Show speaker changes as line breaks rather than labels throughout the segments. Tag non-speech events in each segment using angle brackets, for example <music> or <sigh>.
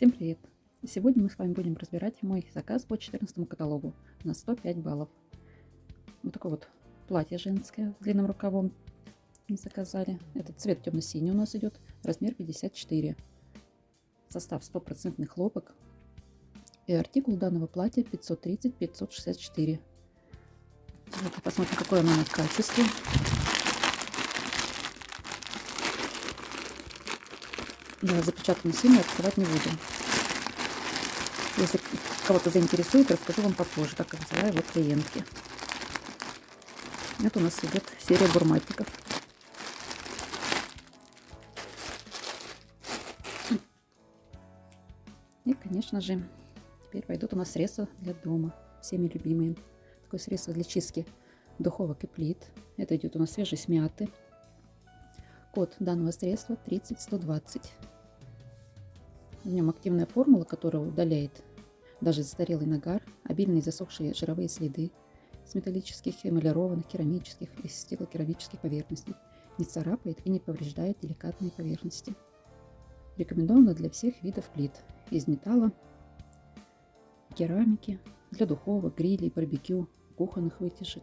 Всем привет! Сегодня мы с вами будем разбирать мой заказ по 14 каталогу на 105 баллов. Вот такое вот платье женское с длинным рукавом не заказали. Этот цвет темно-синий у нас идет, размер 54. Состав стопроцентный хлопок. И артикул данного платья 530-564. Давайте посмотрим, какое оно на качестве. Да, запечатанный сильно открывать не буду. Если кого-то заинтересует, расскажу вам попозже, как взяла его клиентки. Это у нас идет серия бурматиков. И, конечно же, теперь пойдут у нас средства для дома, всеми любимые. Такое средство для чистки духовок и плит. Это идет у нас свежесть мяты. Код данного средства 30120. В нем активная формула, которая удаляет даже застарелый нагар, обильные засохшие жировые следы с металлических, эмалированных, керамических и стеклокерамических поверхностей, не царапает и не повреждает деликатные поверхности. Рекомендовано для всех видов плит из металла, керамики, для духовок, грилей, барбекю, кухонных вытяжек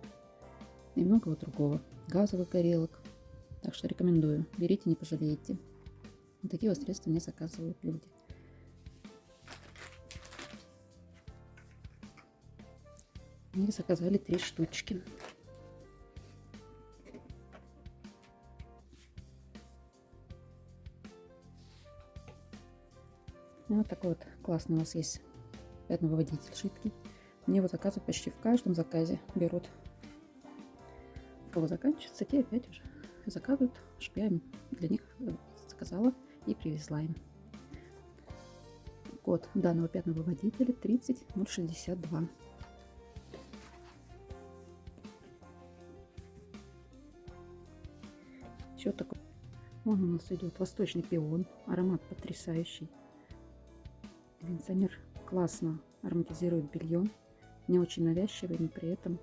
и многого другого, газовых горелок. Так что рекомендую, берите, не пожалеете. Вот такие вот средства мне заказывают люди. Мне заказали три штучки. Ну, вот такой вот классный у нас есть пятновыводитель жидкий. Мне его заказывают почти в каждом заказе. Берут. У кого заканчивается, те опять уже заказывают, чтобы я для них э, заказала и привезла им. Код данного пятновыводителя 30062. Еще такой. Вон у нас идет восточный пион. Аромат потрясающий. Кондиционер классно ароматизирует белье. Не очень навязчивый, но при этом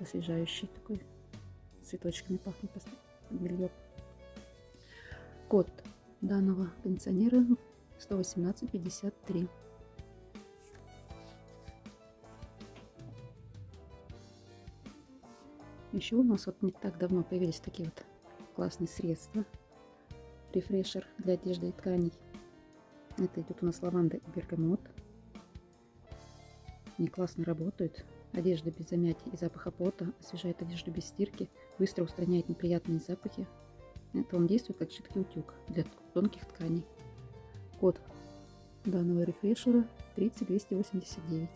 освежающий такой. Цветочками пахнет белье. Код данного кондиционера 11853. Еще у нас вот не так давно появились такие вот классные средства. Рефрешер для одежды и тканей. Это идет у нас лаванда и бергамот. Они классно работают. Одежда без замятий и запаха пота, освежает одежду без стирки, быстро устраняет неприятные запахи. Это он действует как жидкий утюг для тонких тканей. Код данного рефрешера 30289.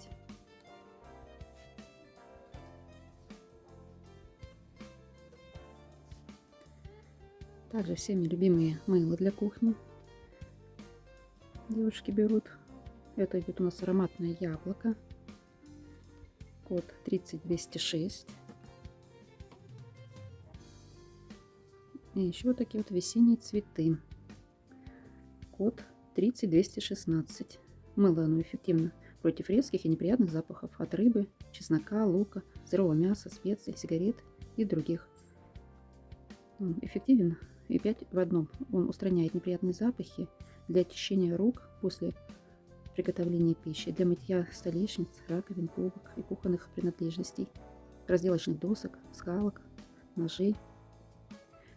Также всеми любимые мыло для кухни. Девушки берут. Это идет у нас ароматное яблоко. Код 30206. И еще вот такие вот весенние цветы. Код 30216. Мыло оно эффективно против резких и неприятных запахов от рыбы, чеснока, лука, сырого мяса, специй, сигарет и других. Эффективен и 5 в одном. Он устраняет неприятные запахи для очищения рук после приготовления пищи, для мытья столешниц, раковин, полок и кухонных принадлежностей, разделочных досок, скалок, ножей.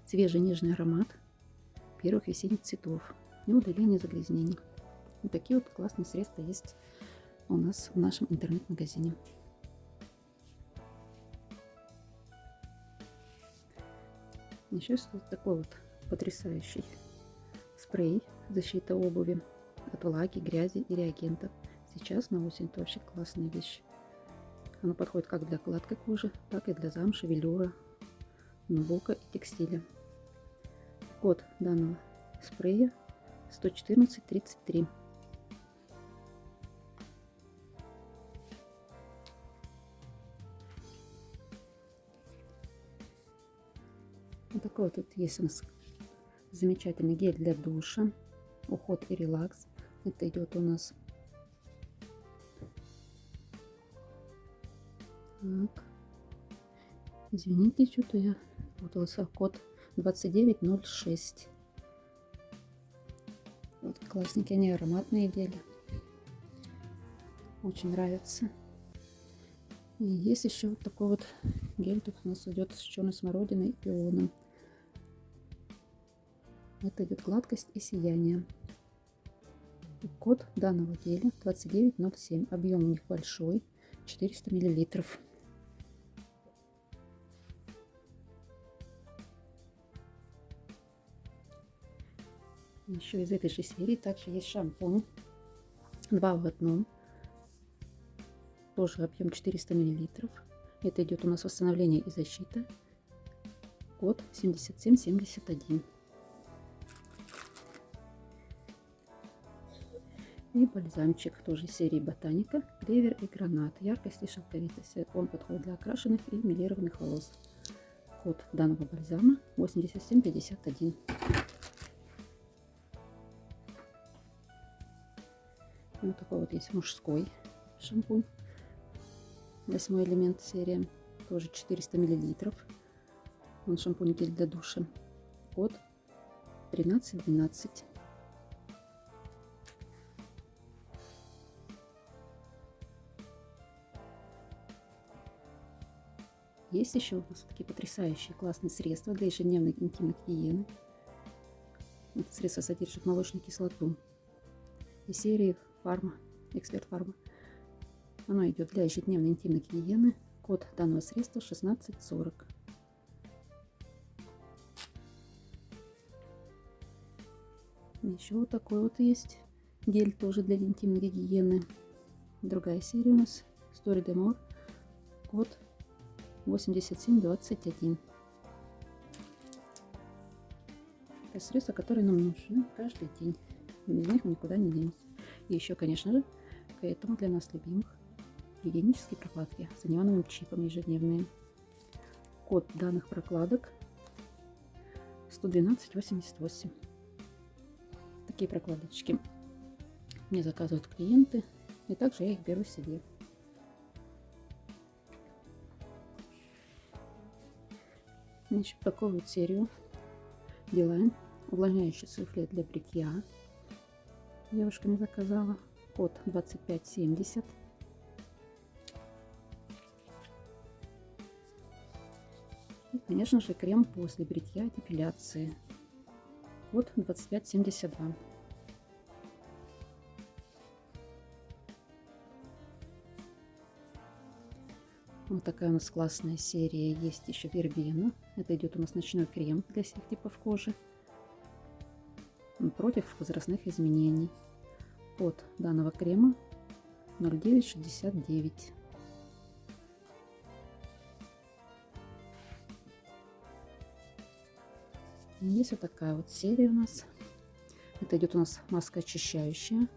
Свежий нежный аромат первых весенних цветов и удаление загрязнений. Вот такие вот классные средства есть у нас в нашем интернет-магазине. Еще вот такой вот потрясающий спрей защита обуви от влаги, грязи и реагентов. Сейчас на осень это вообще классная вещь. Оно подходит как для гладкой кожи, так и для замши, велюра, нубока и текстиля. Код данного спрея 11433. Вот такой вот тут есть у нас замечательный гель для душа, уход и релакс. Это идет у нас так. Извините, что-то я путалась. Код 2906. Вот классненькие, они ароматные гели. Очень нравится. И есть еще вот такой вот гель. Тут у нас идет с черной смородиной и пионом. Это идет гладкость и сияние. Код данного геля 2907. Объем у них большой, 400 миллилитров. Еще из этой же серии также есть шампунь. Два в одном. Тоже объем 400 миллилитров. Это идет у нас восстановление и защита. Код 7771. И бальзамчик тоже серии Ботаника, клевер и гранат. Яркость и шелковитость. Он подходит для окрашенных и милированных волос. Код данного бальзама 8751. Вот такой вот есть мужской шампунь. Восьмой элемент серия. Тоже 400 миллилитров. Он шампунь гель для душа. Код 1312. Есть еще у нас такие потрясающие классные средства для ежедневной интимной гигиены. Это средство содержит молочную кислоту. И серии Фарма, Эксперт Фарма. Оно идет для ежедневной интимной гигиены. Код данного средства 1640. Еще вот такой вот есть гель тоже для интимной гигиены. Другая серия у нас Story Demore. Код 8721. Это средства, которые нам нужны каждый день. Без них мы никуда не денемся. И еще, конечно же, к этому для нас любимых гигиенические прокладки с неоновым чипом ежедневные. Код данных прокладок 11288. Такие прокладочки мне заказывают клиенты, и также я их беру себе. Значит, такую вот серию делаем. Увлажняющий суфле для бритья. Девушка мне заказала. Код 2570. И, конечно же, крем после бритья и депиляции. Код 2572. Вот такая у нас классная серия. Есть еще вербена. Это идет у нас ночной крем для всех типов кожи. Против возрастных изменений. Код данного крема 0969. Есть вот такая вот серия у нас. Это идет у нас маска очищающая.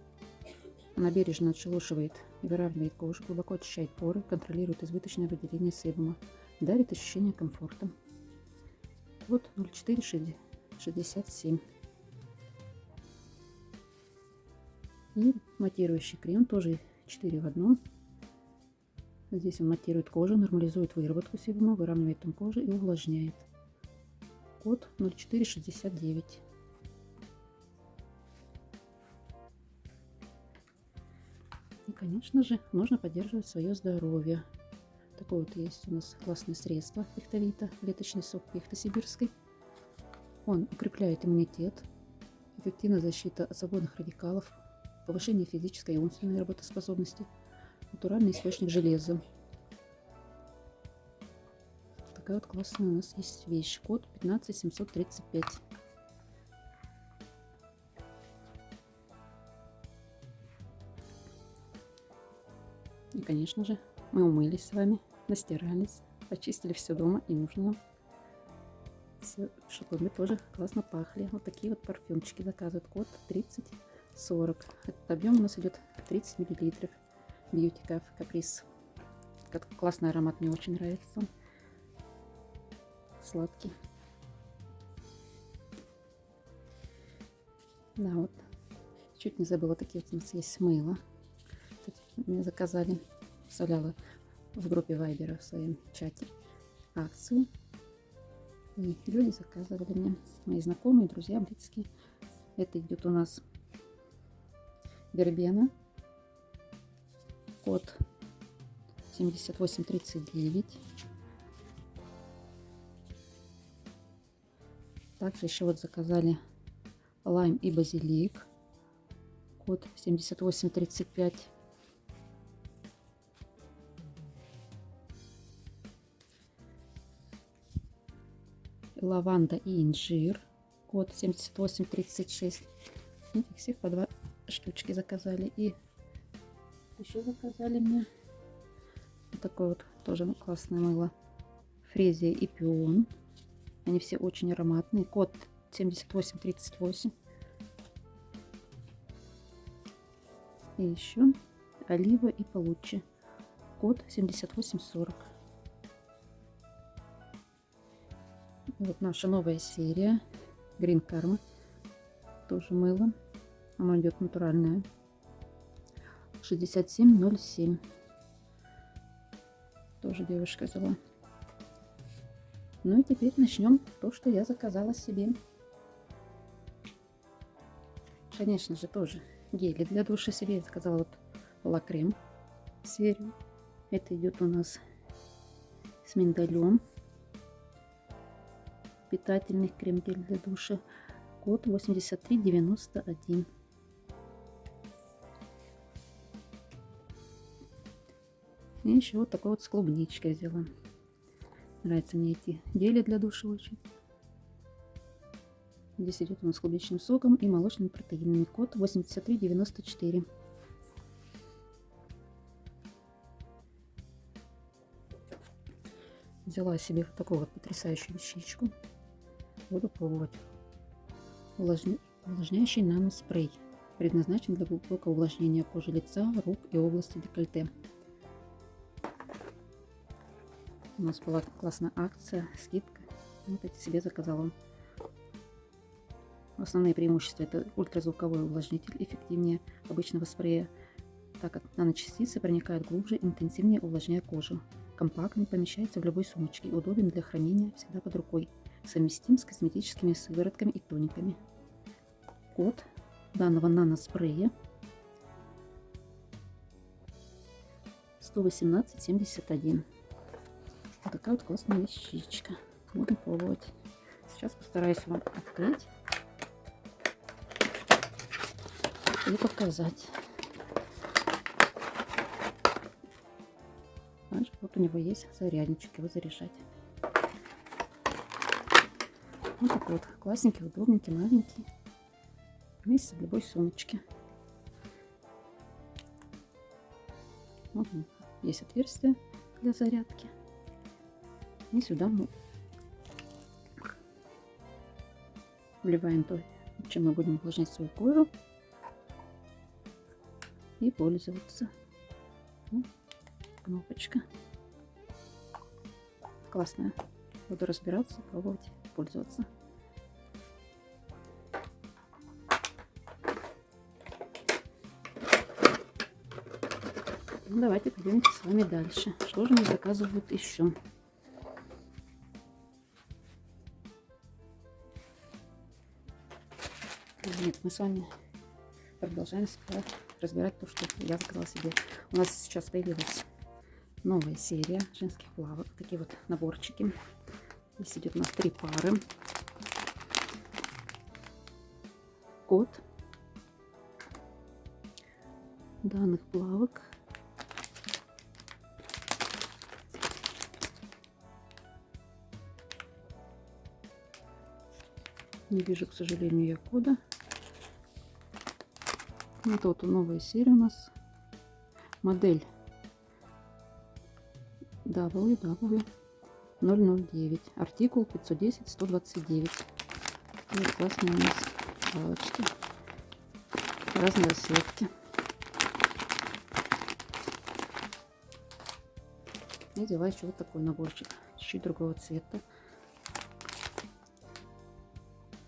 Она бережно отшелушивает выравнивает кожу, глубоко очищает поры, контролирует избыточное выделение себума, дарит ощущение комфорта. Вот 0467. И матирующий крем тоже 4 в одном. Здесь он матирует кожу, нормализует выработку себума, выравнивает тон кожи и увлажняет. Код 0469. Конечно же, нужно поддерживать свое здоровье. Такое вот есть у нас классное средство пихтовита, леточный сок пихты сибирской. Он укрепляет иммунитет, эффективная защита от свободных радикалов, повышение физической и умственной работоспособности, натуральный источник железа. Такая вот классная у нас есть вещь. Код 15735. И, конечно же, мы умылись с вами, настирались, почистили все дома и нужно все, мы тоже классно пахли. Вот такие вот парфюмчики заказывают. Код 3040. Этот объем у нас идет 30 миллилитров. Beauty Cafe Caprice. Как классный аромат, мне очень нравится. Сладкий. Да, вот. Чуть не забыла, такие вот у нас есть мыло мне заказали, вставляла в группе Вайбера в своем чате акцию. И люди заказывали мне, мои знакомые, друзья, близкие. Это идет у нас вербена. Код 7839. Также еще вот заказали лайм и базилик. Код 7835. Лаванда и инжир. Код 7836. Этих всех по два штучки заказали. И еще заказали мне вот такое вот тоже классное мыло. Фрезия и пион. Они все очень ароматные. Код 7838. И еще олива и получи. Код 7840. Вот наша новая серия. Green Karma. Тоже мыло. Оно идет натуральное. 6707. Тоже девушка взяла. Ну и теперь начнем то, что я заказала себе. Конечно же, тоже гели для душа себе. Я заказала вот лакрем серию. Это идет у нас с миндалем. Питательный крем-гель для душа. Код 8391. И еще вот такой вот с клубничкой взяла. Нравятся мне эти гели для душа очень. Здесь идет у нас клубничным соком и молочными протеинами. Код 8394. Взяла себе вот такую вот потрясающую вещичку. Буду пробовать. Увлажня... Увлажняющий нано-спрей. Предназначен для глубокого увлажнения кожи лица, рук и области декольте. У нас была классная акция, скидка. Вот эти себе заказала. Основные преимущества это ультразвуковой увлажнитель, эффективнее обычного спрея, так как наночастицы проникают глубже, интенсивнее увлажняя кожу. Компактный, помещается в любой сумочке, удобен для хранения, всегда под рукой. Совместим с косметическими сыворотками и тониками. Код данного наноспрея 11871. Вот такая вот классная вещичка. Будем пробовать. Сейчас постараюсь вам открыть и показать. Значит, вот у него есть зарядничек, его заряжать. Вот такой вот классненький, удобненький, маленький. Вместе в любой сумочке. Вот есть отверстие для зарядки. И сюда мы вливаем то, чем мы будем увлажнять свою кожу и пользоваться. Вот, кнопочка. Классная. Буду разбираться, пробовать, пользоваться. Ну, давайте пойдемте с вами дальше. Что же мне заказывают еще? Нет, мы с вами продолжаем разбирать то, что я заказала себе. У нас сейчас появилась новая серия женских плавок. Такие вот наборчики. Здесь идет у нас три пары. Код данных плавок. Не вижу, к сожалению, я кода. Вот вот новая серия у нас. Модель WW009. Артикул 510-129. Вот классные у нас палочки. Разные расцветки. И взяла еще вот такой наборчик. Чуть-чуть другого цвета.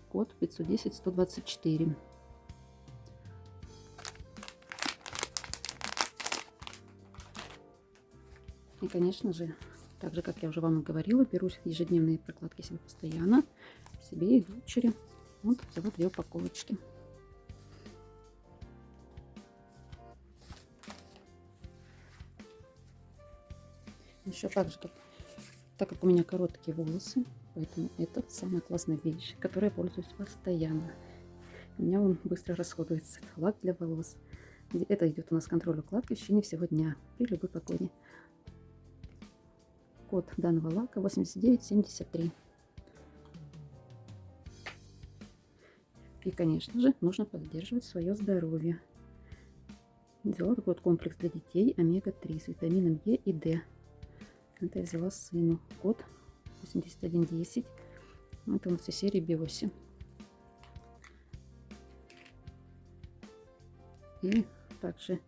Код 510-124. И, конечно же, также, как я уже вам и говорила, берусь ежедневные прокладки себе постоянно себе и дочери. Вот взяла две упаковочки. Еще также, как, так как у меня короткие волосы, поэтому это самая классная вещь, которой я пользуюсь постоянно. У меня он быстро расходуется. Это лак для волос. Это идет у нас контроль укладки в течение всего дня при любой погоде. Код данного лака 8973. И, конечно же, нужно поддерживать свое здоровье. Взяла такой вот комплекс для детей омега-3 с витамином Е и D. Это я взяла сыну. Код 8110. Это у нас из серии Биоси. И также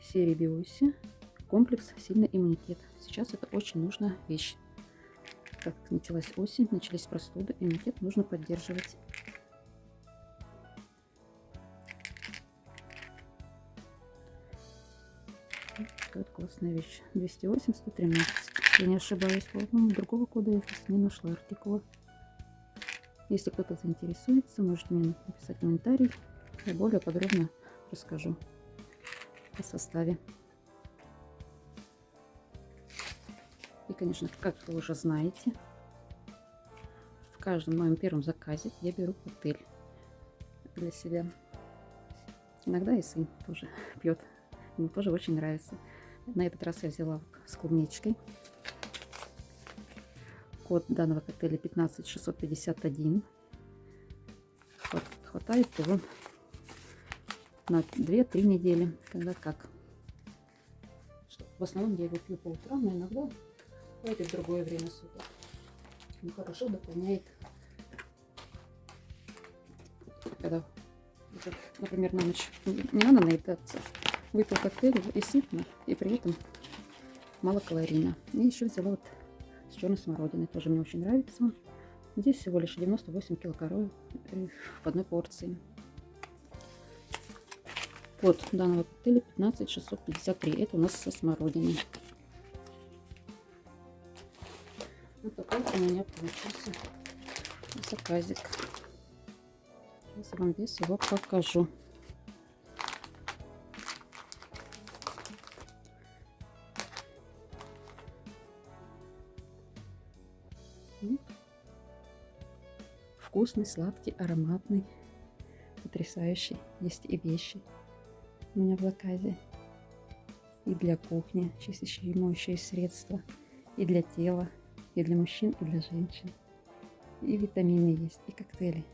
серии Биоси комплекс «Сильный иммунитет». Сейчас это очень нужная вещь. Как началась осень, начались простуды, иммунитет нужно поддерживать. Вот классная вещь. 208, 113. Если не ошибаюсь, по-моему, другого кода я сейчас не нашла артикула. Если кто-то заинтересуется, можете мне написать комментарий. Я более подробно расскажу о составе. Конечно, как вы уже знаете, в каждом моем первом заказе я беру коктейль для себя. Иногда и сын тоже <laughs> пьет. Ему тоже очень нравится. На этот раз я взяла с клубничкой. Код данного коктейля 15651. Хватает его на 2-3 недели, когда как. В основном я его пью по утрам, но иногда хватит в другое время суток. Ну, хорошо дополняет, когда, например, на ночь не надо наедаться. Выпил коктейль и сытно, и при этом мало калорийно. И еще взяла вот с черной смородиной, тоже мне очень нравится. Здесь всего лишь 98 килокалорий в одной порции. Код данного коктейля 15653. Это у нас со смородиной. Вот такой у меня получился заказик. Сейчас вам весь его покажу. Вкусный, сладкий, ароматный, потрясающий. Есть и вещи у меня в заказе. И для кухни чистящие и моющие средства. И для тела, и для мужчин, и для женщин. И витамины есть, и коктейли.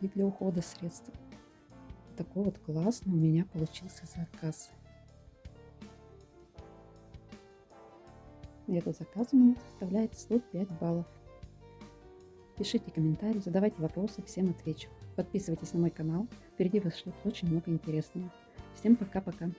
И для ухода средства. Такой вот классный у меня получился заказ. Этот заказ у меня составляет 105 баллов. Пишите комментарии, задавайте вопросы, всем отвечу. Подписывайтесь на мой канал. Впереди вас ждет очень много интересного. Всем пока-пока.